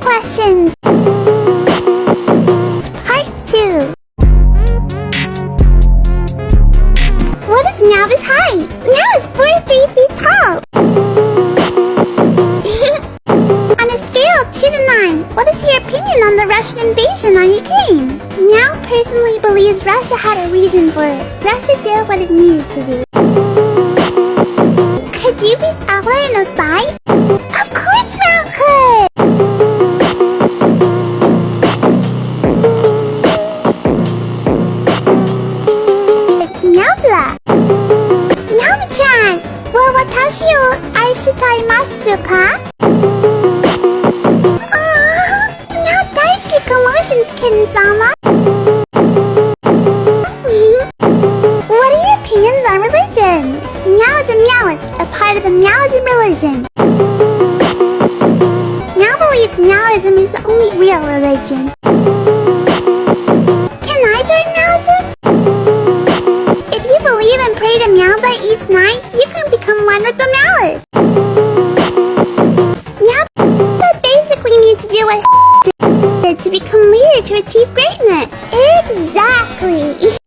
questions! Part 2 What is Navis height? Nav is 43 feet tall! on a scale of 2 to 9, what is your opinion on the Russian invasion on Ukraine? Now personally believes Russia had a reason for it. Russia did what it needed to do. Abla. Ne yapacaksın? Bu? Now what are your opinions on religion? Meowism Meowist, a part of the Meowism religion. Meow believes Meowism is the only real religion. age 9, you can become one with the mallet. Yep, that basically needs to do what to become leader to achieve greatness. Exactly!